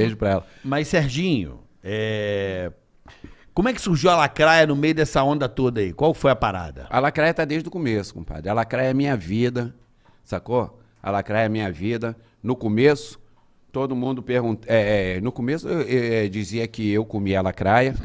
Beijo pra ela. Mas, Serginho, é... como é que surgiu a lacraia no meio dessa onda toda aí? Qual foi a parada? A lacraia tá desde o começo, compadre. A lacraia é minha vida, sacou? A lacraia é minha vida. No começo, todo mundo pergunta. É, é, no começo eu, eu, eu dizia que eu comia a lacraia.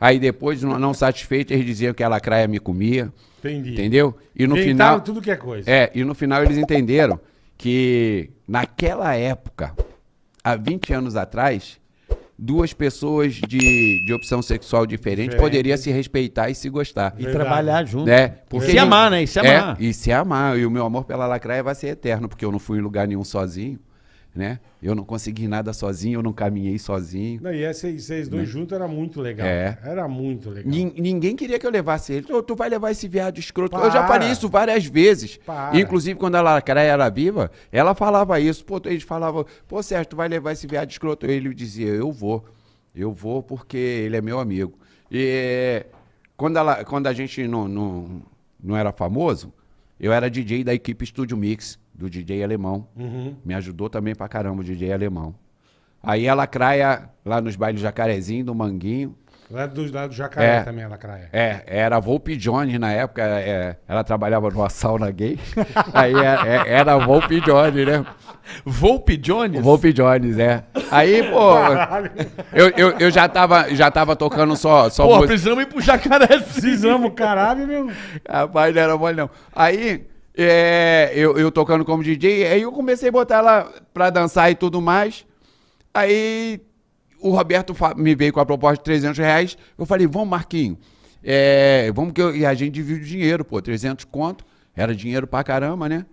Aí depois, não, não satisfeito, eles diziam que a lacraia me comia. Entendi. Entendeu? E no Inventaram final. tudo que é coisa. É, e no final eles entenderam que naquela época, há 20 anos atrás, duas pessoas de, de opção sexual diferente, Diferente. poderiam se respeitar e se gostar. E Verdade. trabalhar junto. Né? E se amar, né? E se amar. É, e se amar. E o meu amor pela lacraia vai ser eterno, porque eu não fui em lugar nenhum sozinho, né? Eu não consegui nada sozinho, eu não caminhei sozinho. Não, e vocês dois juntos era muito legal. É. Era muito legal. Nin- Ninguém queria que eu levasse ele. Tu, tu vai levar esse viado escroto. Para. Eu já falei isso várias vezes. Para. Inclusive, quando a Lacraia era viva, ela falava isso. Pô, eles falavam, pô, Sérgio, tu vai levar esse viado escroto. Ele dizia, eu vou. Eu vou porque ele é meu amigo. E quando, ela, quando a gente não, não, não era famoso, eu era DJ da equipe Studio Mix, do DJ alemão. Uhum. Me ajudou também pra caramba o DJ alemão. Aí a Lacraia, lá nos bailes Jacarezinho, do Manguinho, Lá do, lá do Jacaré É. também, a lacraia. é, era a Volpe Jones na época, é, ela trabalhava numa sauna gay. Aí é- é- era a Volpe Jones, né? Volpe Jones? Volpe Jones, é. Aí, pô, eu, eu, eu já, tava, já tava tocando só, só Pô, música. precisamos ir pro jacaré. Precisamos, caralho, meu. Rapaz, não era mole não. Aí, é, eu, eu tocando como DJ, aí eu comecei a botar ela pra dançar e tudo mais. Aí o Roberto me veio com a proposta de 300 reais. Eu falei, vamos, Marquinho. é, vamos que eu- e a gente divide o dinheiro, pô, 300 conto. Era dinheiro pra caramba, né?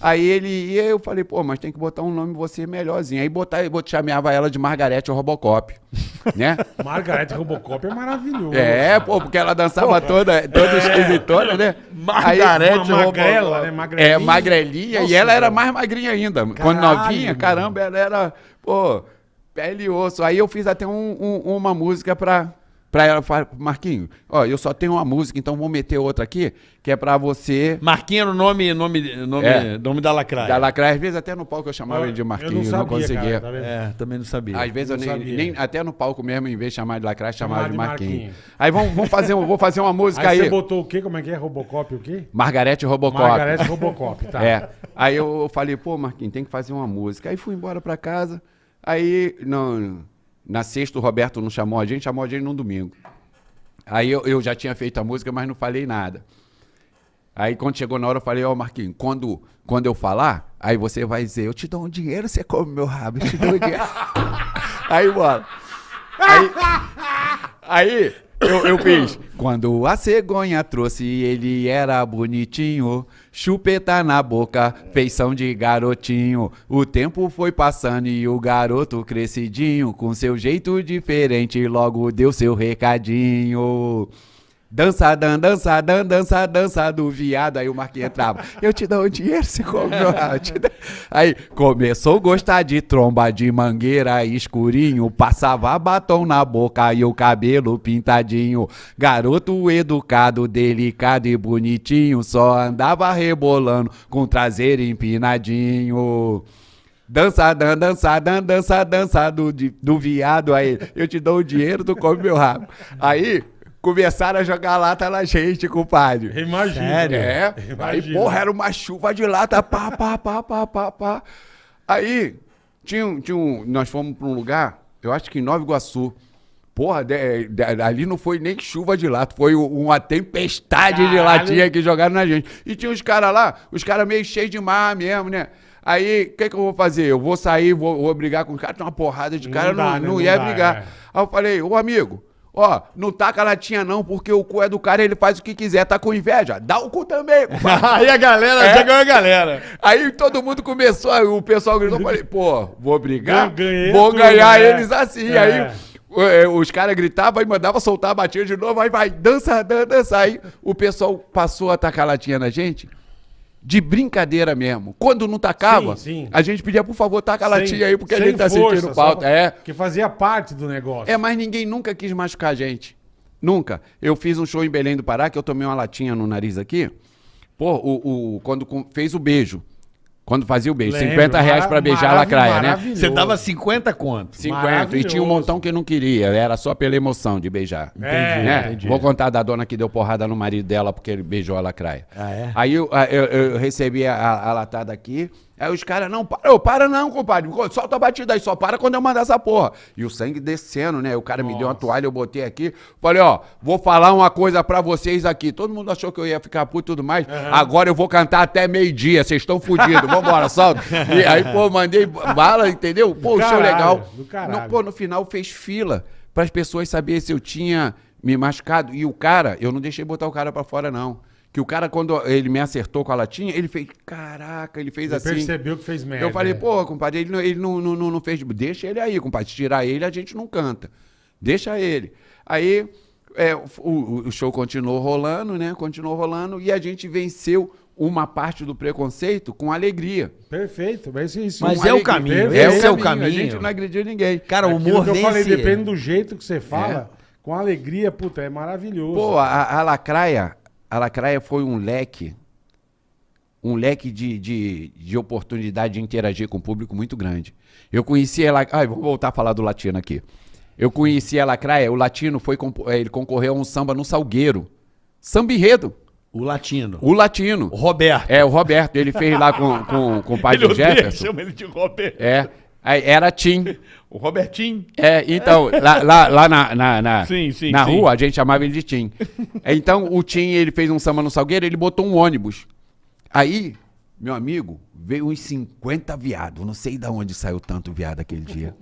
Aí ele ia, eu falei, pô, mas tem que botar um nome você melhorzinho. Aí botar, eu chamava ela de Margarete Robocop, né? Margarete Robocop é maravilhoso. É, pô, porque ela dançava toda, toda esquisitona, né? Margarete Robocop. né? Magrelinha. É, magrelinha. Nossa, e ela era mais magrinha ainda. Quando Caralho, novinha, mano. caramba, ela era, pô, pele e osso. Aí eu fiz até um- um- uma música pra, pra ela. Falei, Marquinho, ó, eu só tenho uma música, então vou meter outra aqui, que é pra você. Marquinho era o nome, nome, nome, É. nome da lacraia. Da Lacraia, às vezes até no palco eu chamava ele de Eu Marquinho, não não, sabia, conseguia. cara, tá? É, também não sabia. Às vezes eu Não nem, sabia. nem- até no palco mesmo, em vez de chamar de Lacraia, chamava Chamava de de Marquinho. Marquinho. Aí vamos, vamos fazer, um- vou fazer uma música Aí aí. você botou o quê? Como é que é? Robocop o quê? Margarete Robocop. Margarete Robocop, tá. É. Aí eu falei, pô, Marquinhos, tem que fazer uma música. Aí fui embora pra casa. Aí, não, na sexta, o Roberto não chamou a gente, chamou a gente no domingo. Aí eu, eu já tinha feito a música, mas não falei nada. Aí quando chegou na hora, eu falei, ó, Marquinhos, quando, quando eu falar, aí você vai dizer, eu te dou um dinheiro, você come meu rabo, eu te dou um dinheiro. aí, bora. Aí, aí eu, eu fiz. Quando a cegonha trouxe, ele era bonitinho. Chupeta na boca, feição de garotinho. O tempo foi passando e o garoto crescidinho, com seu jeito diferente, logo deu seu recadinho. Dança, dan, dança, dan, dança, dança do viado. Aí o Marquinhos entrava. Eu te dou um dinheiro, te dou- Aí começou a gostar de tromba de mangueira escurinho. Passava batom na boca e o cabelo pintadinho. Garoto educado, delicado e bonitinho. Só andava rebolando com o traseiro empinadinho. Dança, dan, dança, dan, dança, dança do, do viado. Aí eu te dou o dinheiro, tu come meu rabo. Aí começaram a jogar lata na gente, compadre. Imagina. Sério? É, aí, Imagina. porra, era uma chuva de lata, pá, pá, pá, pá, pá, pá. Aí, tinha, um- tinha um, nós fomos pra um lugar, eu acho que em Nova Iguaçu. Porra, de- de- ali não foi nem chuva de lata, foi uma tempestade de Caralho. latinha que jogaram na gente. E tinha os caras lá, os caras meio cheios de mar mesmo, né? Aí, o que, que eu vou fazer? Eu vou sair, vou, vou brigar com os caras, tem uma porrada de Não cara, dá, não, né? não Não ia dá, brigar. é. Aí eu falei, ô amigo, ó, não taca latinha não, porque o cu é do cara, ele faz o que quiser, tá com inveja, dá o cu também. Aí a galera, É. já ganhou a galera. Aí todo mundo começou, o pessoal gritou, falei, pô, vou brigar, vou tudo, ganhar né? eles assim. É. Aí é, os caras gritavam e mandavam soltar a batinha de novo, aí vai, dança, dança, dança. Aí o pessoal passou a tacar latinha na gente. De brincadeira mesmo. Quando não tacava, Sim, sim. a gente pedia, por favor, taca a Sem- latinha aí, porque a gente tá força, sentindo falta. É. Que fazia parte do negócio. É, mas ninguém nunca quis machucar a gente. Nunca. Eu fiz um show em Belém do Pará, que eu tomei uma latinha no nariz aqui. Pô, o, o- quando fez o beijo. Quando fazia o beijo. Lembro, 50 reais pra beijar a lacraia, né? Você dava 50 conto. 50. E tinha um montão que não queria. Era só pela emoção de beijar. É, né? entendi. Vou contar da dona que deu porrada no marido dela porque ele beijou a lacraia. Ah, é? Aí eu, eu- eu recebi a- a latada aqui. Aí os caras, não, para, eu, para não, compadre. Solta a batida aí, só para quando eu mandar essa porra. E o sangue descendo, né? O cara me deu uma toalha, eu botei aqui. Falei, ó, vou falar uma coisa pra vocês aqui. Todo mundo achou que eu ia ficar puto e tudo mais. Agora eu vou cantar até meio-dia. Vocês estão fodidos. Vambora, solta. E aí, pô, mandei bala, entendeu? Pô, o show caralho, legal. do caralho. No- pô, no final fez fila para as pessoas saberem se eu tinha me machucado. E o cara, eu não deixei botar o cara para fora, não. Que o cara, quando ele me acertou com a latinha, ele fez, caraca, ele fez Você assim. percebeu que fez merda. Eu falei, é. pô, compadre, ele, não, ele não, não, não, não fez. Deixa ele aí, compadre. Se tirar ele, a gente não canta. Deixa ele. Aí é, o, o- o show continuou rolando, né? Continuou rolando e a gente venceu uma parte do preconceito com alegria. Perfeito, mas isso, isso Mas é o alegria. caminho, Perfeito. esse é o A caminho. gente não agrediu ninguém. Cara, o humor que eu falei, depende do jeito que você fala, com alegria, puta, é maravilhoso. Pô, a, a lacraia, a lacraia foi um leque, um leque de, de, de oportunidade de interagir com o público muito grande. Eu conheci ela. Ai, vamos voltar a falar do latino aqui. Eu conheci a lacraia, o latino foi eh, ele concorreu a um samba no Salgueiro. Samba enredo, O latino. o latino. O Roberto. É, o Roberto, ele fez lá com, com, com o pai do Jefferson. chama ele de Roberto. É, era Tim. O Robertinho. É, então, lá, lá, lá na, na, na, Sim, sim, na sim. rua, a gente chamava ele de Tim. Então, o Tim, ele fez um samba no Salgueiro, ele botou um ônibus. Aí, meu amigo, veio uns 50 viados. Não sei de onde saiu tanto viado aquele dia.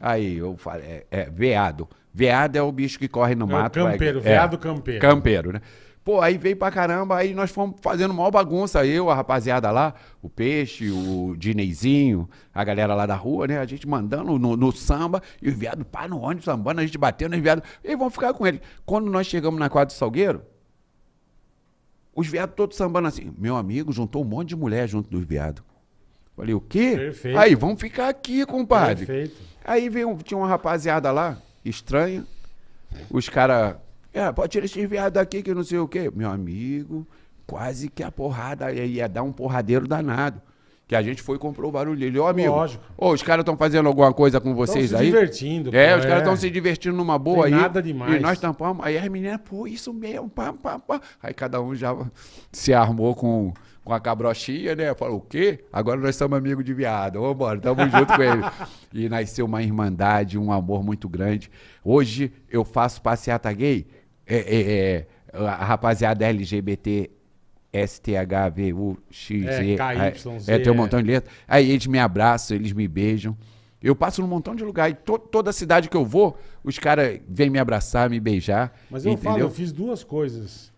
Aí, eu falei, é, é, veado. Veado é o bicho que corre no É mato. vai- campeiro, é, veado campeiro. Campeiro, né? Pô, aí veio pra caramba, aí nós fomos fazendo maior bagunça, eu, a rapaziada lá, o Peixe, o Dineizinho, a galera lá da rua, né? A gente mandando no, no samba, e os viados pá no ônibus, sambando, a gente batendo, os viados, e vamos ficar com ele. Quando nós chegamos na quadra do Salgueiro, os viados todos sambando assim, meu amigo juntou um monte de mulher junto dos viados. Falei, o quê? Perfeito. Aí, vamos ficar aqui, compadre. Perfeito. Aí veio, tinha uma rapaziada lá, estranha. Os caras. É, pode tirar esses viados daqui que não sei o quê. Meu amigo, quase que a porrada ia dar um porradeiro danado. Que a gente foi e comprou o barulho dele. Ô, amigo. Lógico. Ô, os caras estão fazendo alguma coisa com vocês se aí? divertindo, É, pô, os é. caras estão se divertindo numa boa Tem aí. nada demais. E nós tampamos. Aí as meninas, pô, isso mesmo, pá, pá, pá. Aí cada um já se armou com, com a cabrochinha, né? Falou, o quê? Agora nós somos amigos de viado. Vambora, tamo junto com ele. E nasceu uma irmandade, um amor muito grande. Hoje eu faço passeata gay. É, é, é, a rapaziada LGBT. STHVUXZ. É, KYZ, É, tem um é. montão de letras. Aí eles me abraçam, eles me beijam. Eu passo num montão de lugar. E to- toda cidade que eu vou, os caras vêm me abraçar, me beijar. Mas eu entendeu? falo, eu fiz duas coisas.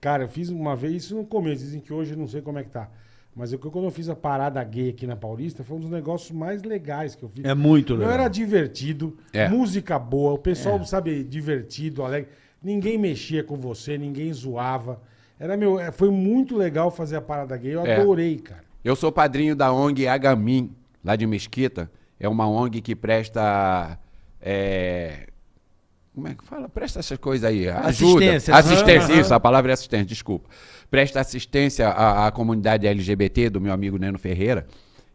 Cara, eu fiz uma vez, isso no começo, dizem que hoje eu não sei como é que tá. Mas eu, quando eu fiz a parada gay aqui na Paulista, foi um dos negócios mais legais que eu fiz. É muito Eu legal. era divertido, É. música boa, o pessoal, sabe, divertido, alegre. Ninguém mexia com você, ninguém zoava. Era meu, é, foi muito legal fazer a parada gay, eu É. adorei, cara. Eu sou padrinho da ONG Agamin, lá de Mesquita. É uma ONG que presta. é, como é que fala? Presta essas coisas aí. Ajuda. Assistência. Assistência, Aham. isso, a palavra é assistência, desculpa. Presta assistência à, à comunidade LGBT do meu amigo Neno Ferreira.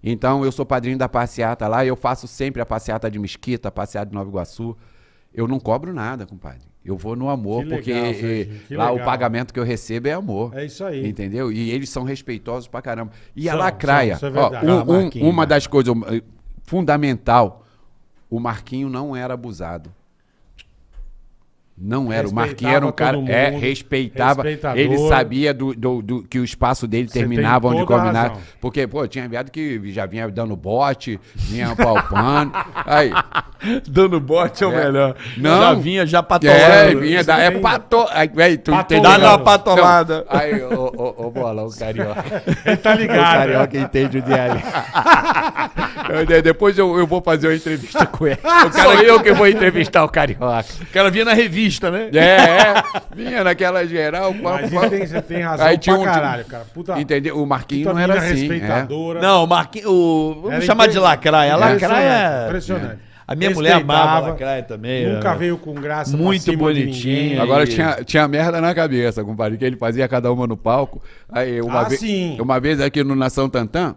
Então, eu sou padrinho da passeata lá, eu faço sempre a passeata de Mesquita, a passeata de Nova Iguaçu. Eu não cobro nada, compadre. Eu vou no amor, porque legal, eh, Serginho, que lá o legal. pagamento que eu recebo é amor. É isso aí. Entendeu? E eles são respeitosos pra caramba. E a São, lacraia, são, é ó, um- Ah, um- uma das coisas eh, fundamental, o Marquinho não era abusado. Não era. O Marquinho era um Respeitava cara. É, mundo, respeitava. respeitador. Ele sabia do, do- do- que o espaço dele terminava onde a combinava. Porque, pô, tinha viado que já vinha dando bote, vinha palpando. Aí. Dando bote é o É. melhor. Não. Já vinha, já É, patolando. vinha da. É pato. Aí, véi, tu entendeu? Dá Não. patolada. Não, Aí, ô, ô, ô, bola, o carioca. Ele tá O ligado. carioca entende o diário. Eu- Depois eu, eu vou fazer uma entrevista com ele. O cara, eu que vou entrevistar o carioca. O cara vinha na revista, né? É, é. Vinha naquela geral. Mas você tem, você tem razão Aí tinha pra um- caralho, cara. Puta, Entendeu? O Marquinhos puta não era assim. é. respeitadora. Não, o Marquinhos. o- Vamos Era chamar de lacraia. A Impressionante, lacraia. Impressionante. A minha mulher amava a lacraia também. Nunca era. veio com graça Muito bonitinho. Agora tinha, tinha merda na cabeça, compadre, que ele fazia cada uma no palco. Aí uma, Ah, vez, sim. uma vez aqui no Nação Tantã,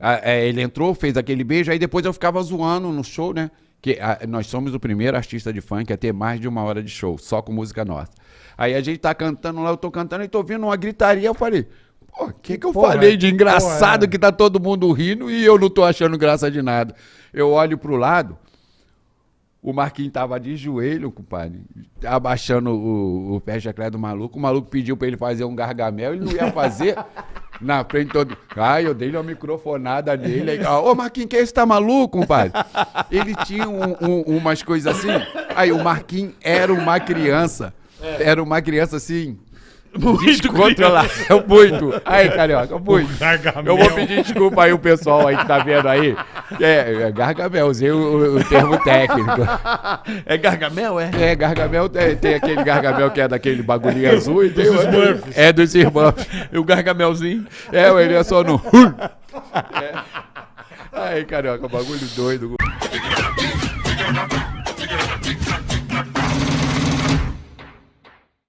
Ah, é, ele entrou, fez aquele beijo, aí depois eu ficava zoando no show, né? Que ah, nós somos o primeiro artista de funk a ter mais de uma hora de show, só com música nossa. Aí a gente tá cantando lá, eu tô cantando e tô ouvindo uma gritaria, eu falei, pô, o que que eu Porra, falei de engraçado porra, é. que tá todo mundo rindo e eu não tô achando graça de nada. Eu olho pro lado, o Marquinhos tava de joelho, compadre, abaixando o, o pé chaclé do maluco. O maluco pediu pra ele fazer um gargamel, ele não ia fazer. Na frente todo. Ai, eu dei uma microfonada nele. Aí, Ô, Marquinhos, que é esse? Tá maluco, compadre? Ele tinha um- um- umas coisas assim. Aí o Marquinhos era uma criança. Era uma criança assim. Descontrolada. Muito. Aí, carioca, muito. gargamel. Eu vou pedir desculpa aí o pessoal aí que tá vendo aí. É, é gargamel, usei o, o termo técnico. É Gargamel, é? É, gargamel, tem, tem aquele gargamel que é daquele bagulhinho azul e tem Dos o. É dos Smurfs. E o Gargamelzinho. É, ele é só no. É. Aí, carioca, bagulho doido.